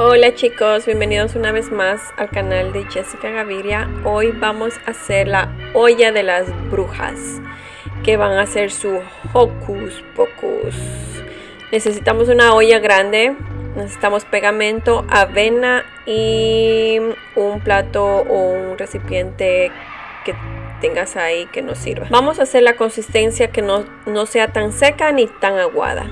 Hola chicos, bienvenidos una vez más al canal de Jessica Gaviria. Hoy vamos a hacer la olla de las brujas, que van a hacer su hocus pocus. Necesitamos una olla grande, necesitamos pegamento, avena y un plato o un recipiente que tengas ahí que nos sirva. Vamos a hacer la consistencia que no, no sea tan seca ni tan aguada.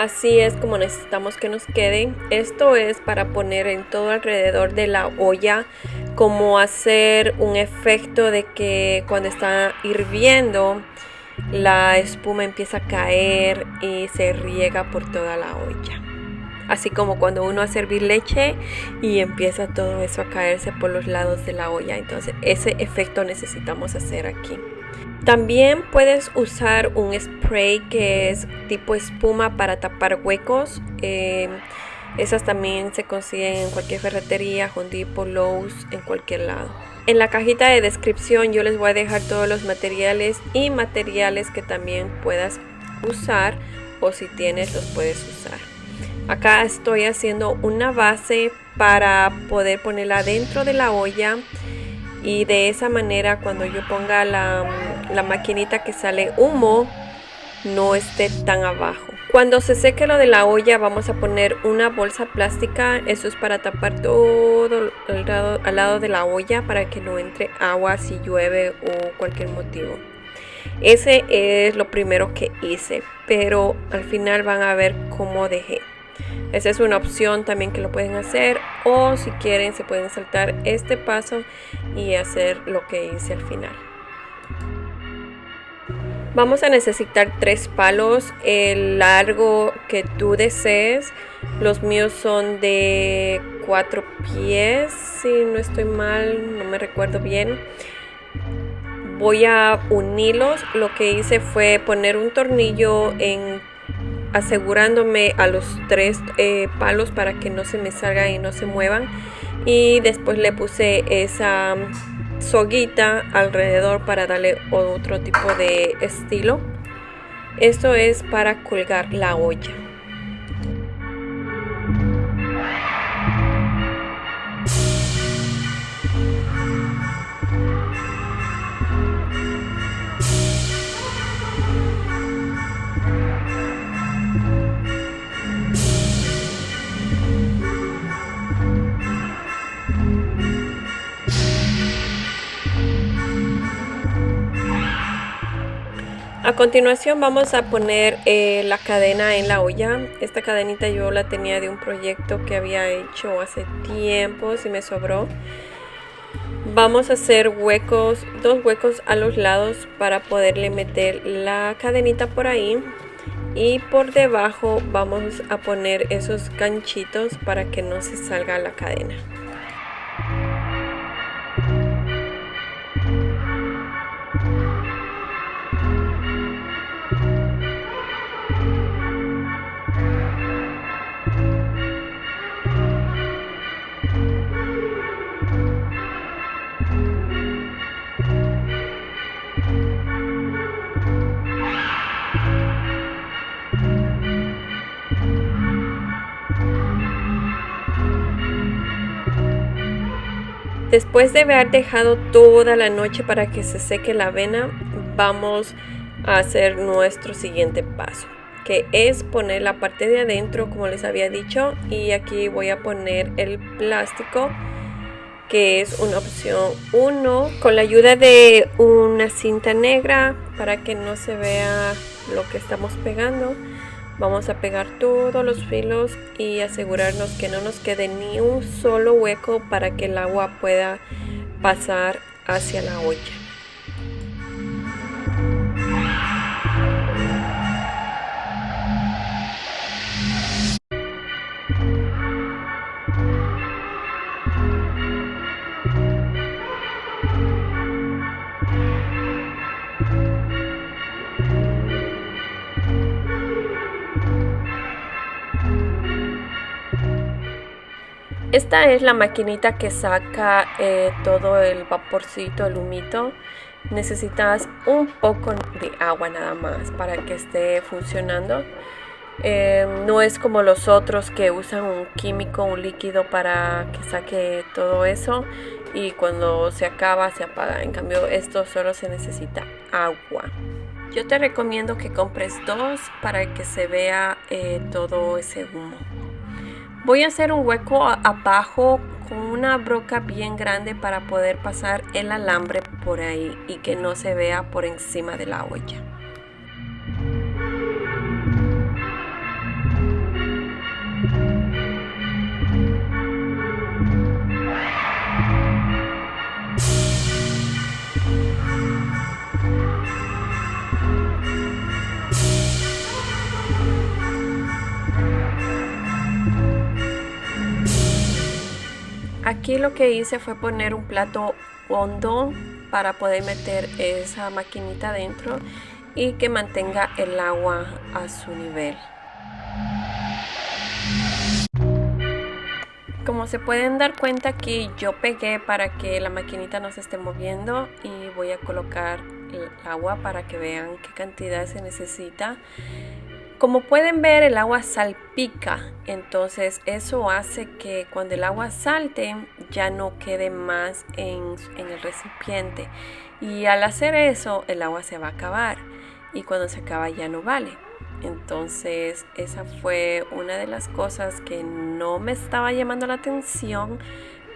Así es como necesitamos que nos quede. Esto es para poner en todo alrededor de la olla, como hacer un efecto de que cuando está hirviendo, la espuma empieza a caer y se riega por toda la olla. Así como cuando uno hace hervir leche y empieza todo eso a caerse por los lados de la olla. Entonces ese efecto necesitamos hacer aquí. También puedes usar un spray que es tipo espuma para tapar huecos. Eh, esas también se consiguen en cualquier ferretería, Depot, Lowe's, en cualquier lado. En la cajita de descripción yo les voy a dejar todos los materiales y materiales que también puedas usar o si tienes los puedes usar. Acá estoy haciendo una base para poder ponerla dentro de la olla y de esa manera cuando yo ponga la, la maquinita que sale humo no esté tan abajo. Cuando se seque lo de la olla vamos a poner una bolsa plástica, eso es para tapar todo el lado, al lado de la olla para que no entre agua si llueve o cualquier motivo. Ese es lo primero que hice, pero al final van a ver cómo dejé. Esa es una opción también que lo pueden hacer o si quieren se pueden saltar este paso y hacer lo que hice al final. Vamos a necesitar tres palos, el largo que tú desees. Los míos son de cuatro pies, si no estoy mal, no me recuerdo bien. Voy a unirlos. Lo que hice fue poner un tornillo en asegurándome a los tres eh, palos para que no se me salgan y no se muevan. Y después le puse esa soguita alrededor para darle otro tipo de estilo. Esto es para colgar la olla A continuación vamos a poner eh, la cadena en la olla. Esta cadenita yo la tenía de un proyecto que había hecho hace tiempo, si me sobró. Vamos a hacer huecos, dos huecos a los lados para poderle meter la cadenita por ahí. Y por debajo vamos a poner esos ganchitos para que no se salga la cadena. Después de haber dejado toda la noche para que se seque la avena, vamos a hacer nuestro siguiente paso, que es poner la parte de adentro, como les había dicho, y aquí voy a poner el plástico, que es una opción 1, con la ayuda de una cinta negra para que no se vea lo que estamos pegando. Vamos a pegar todos los filos y asegurarnos que no nos quede ni un solo hueco para que el agua pueda pasar hacia la olla. Esta es la maquinita que saca eh, todo el vaporcito, el humito. necesitas un poco de agua nada más para que esté funcionando. Eh, no es como los otros que usan un químico, un líquido para que saque todo eso y cuando se acaba se apaga. En cambio esto solo se necesita agua. Yo te recomiendo que compres dos para que se vea eh, todo ese humo. Voy a hacer un hueco abajo con una broca bien grande para poder pasar el alambre por ahí y que no se vea por encima de la olla. Aquí lo que hice fue poner un plato hondo para poder meter esa maquinita dentro y que mantenga el agua a su nivel. Como se pueden dar cuenta aquí yo pegué para que la maquinita no se esté moviendo y voy a colocar el agua para que vean qué cantidad se necesita. Como pueden ver el agua salpica, entonces eso hace que cuando el agua salte ya no quede más en, el recipiente y al hacer eso el agua se va a acabar y cuando se acaba ya no vale. Entonces esa fue una de las cosas que no me estaba llamando la atención,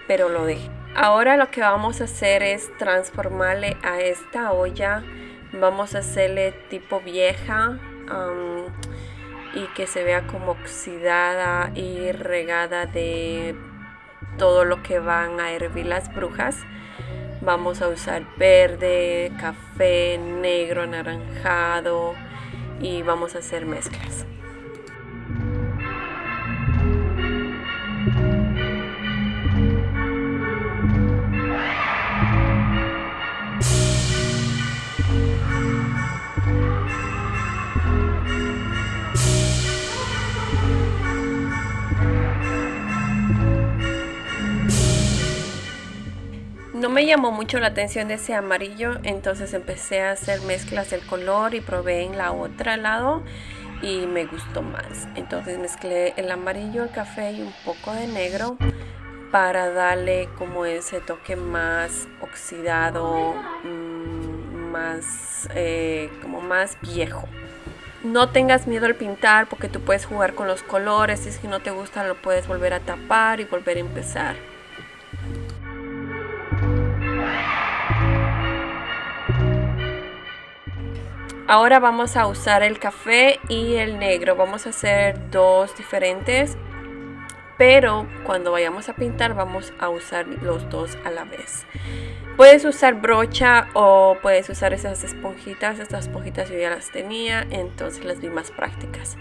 pero lo dejé. Ahora lo que vamos a hacer es transformarle a esta olla, vamos a hacerle tipo vieja y que se vea como oxidada y regada de todo lo que van a hervir las brujas. Vamos a usar verde, café, negro, anaranjado y vamos a hacer mezclas. Llamó mucho la atención de ese amarillo, entonces empecé a hacer mezclas del color y probé en la otra lado y me gustó más. Entonces mezclé el amarillo, el café y un poco de negro para darle como ese toque más oxidado, mm, más eh, como más viejo. No tengas miedo al pintar porque tú puedes jugar con los colores, si es que no te gusta lo puedes volver a tapar y volver a empezar. Ahora vamos a usar el café y el negro. Vamos a hacer dos diferentes. Pero cuando vayamos a pintar vamos a usar los dos a la vez. Puedes usar brocha o puedes usar esas esponjitas. Estas esponjitas yo ya las tenía, entonces las vi más prácticas.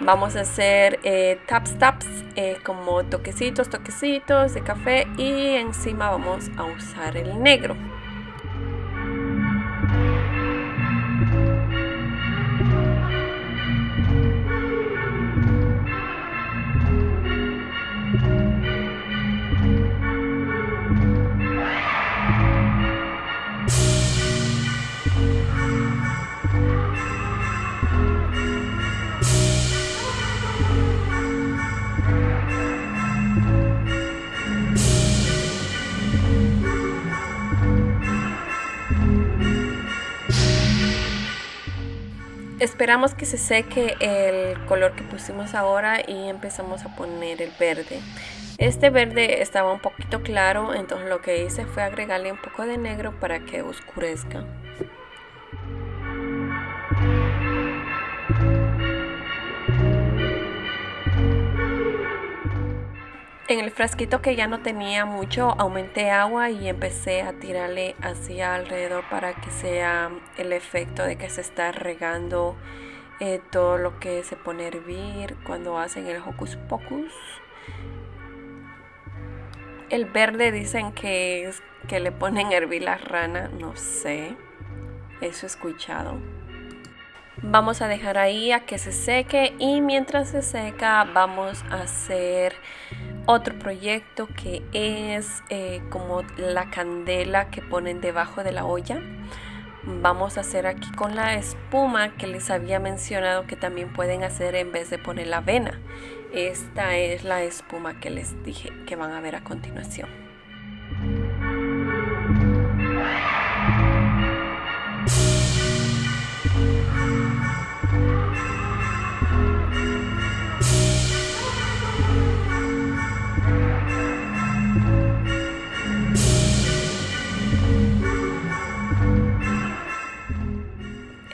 Vamos a hacer eh, taps taps eh, como toquecitos, toquecitos de café y encima vamos a usar el negro. Esperamos que se seque el color que pusimos ahora y empezamos a poner el verde. Este verde estaba un poquito claro, entonces lo que hice fue agregarle un poco de negro para que oscurezca. En el frasquito que ya no tenía mucho, aumenté agua y empecé a tirarle hacia alrededor para que sea el efecto de que se está regando eh, todo lo que se pone a hervir cuando hacen el hocus pocus. El verde dicen que es que le ponen a hervir la rana, no sé. Eso he escuchado. Vamos a dejar ahí a que se seque y mientras se seca vamos a hacer otro proyecto que es eh, como la candela que ponen debajo de la olla. Vamos a hacer aquí con la espuma que les había mencionado que también pueden hacer en vez de poner la avena. Esta es la espuma que les dije que van a ver a continuación.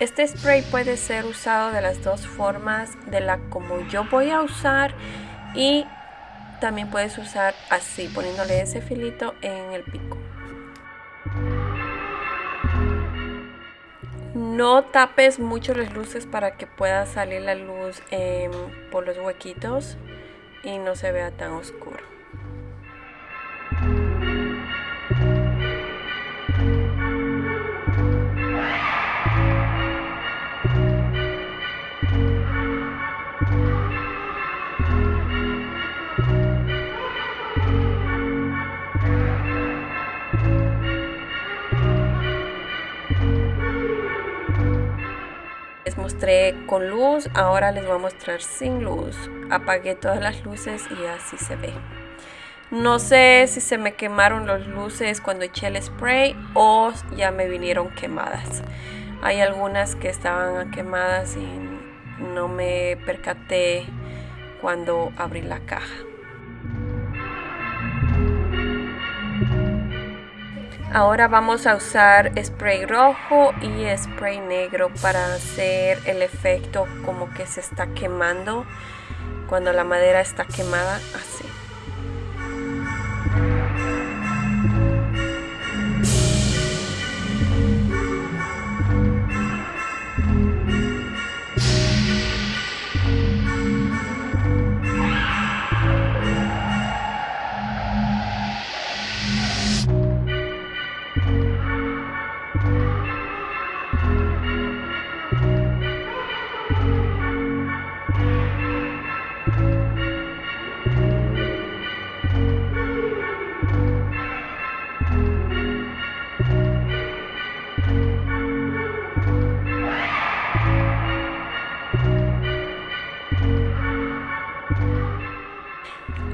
Este spray puede ser usado de las dos formas, de la como yo voy a usar y también puedes usar así, poniéndole ese filito en el pico. No tapes mucho las luces para que pueda salir la luz em, por los huequitos y no se vea tan oscuro. Con luz, ahora les voy a mostrar sin luz. Apagué todas las luces y así se ve. No sé si se me quemaron las luces cuando eché el spray o ya me vinieron quemadas. Hay algunas que estaban quemadas y no me percaté cuando abrí la caja. Ahora vamos a usar spray rojo y spray negro para hacer el efecto como que se está quemando cuando la madera está quemada así.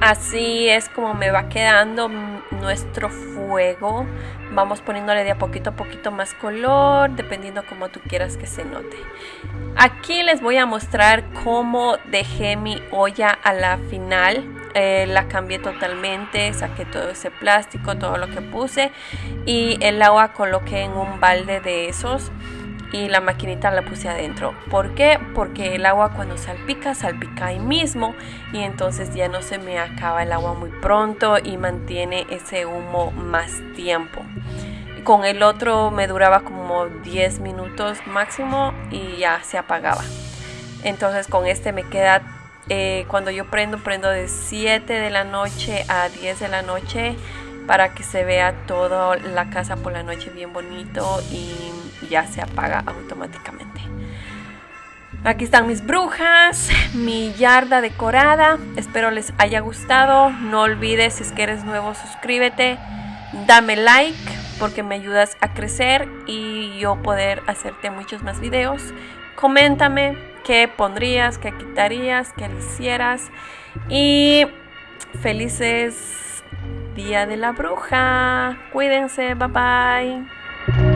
Así es como me va quedando nuestro fuego. Vamos poniéndole de a poquito a poquito más color, dependiendo como tú quieras que se note. Aquí les voy a mostrar cómo dejé mi olla a la final. Eh, la cambié totalmente, saqué todo ese plástico, todo lo que puse y el agua coloqué en un balde de esos y la maquinita la puse adentro. ¿Por qué? Porque el agua cuando salpica, salpica ahí mismo y entonces ya no se me acaba el agua muy pronto y mantiene ese humo más tiempo. Con el otro me duraba como 10 minutos máximo y ya se apagaba. Entonces con este me queda, eh, cuando yo prendo, prendo de 7 de la noche a 10 de la noche para que se vea toda la casa por la noche bien bonito y ya se apaga automáticamente. Aquí están mis brujas, mi yarda decorada. Espero les haya gustado. No olvides, si es que eres nuevo, suscríbete. Dame like porque me ayudas a crecer y yo poder hacerte muchos más videos. Coméntame qué pondrías, qué quitarías, qué le hicieras. Y felices Día de la Bruja. Cuídense, bye bye.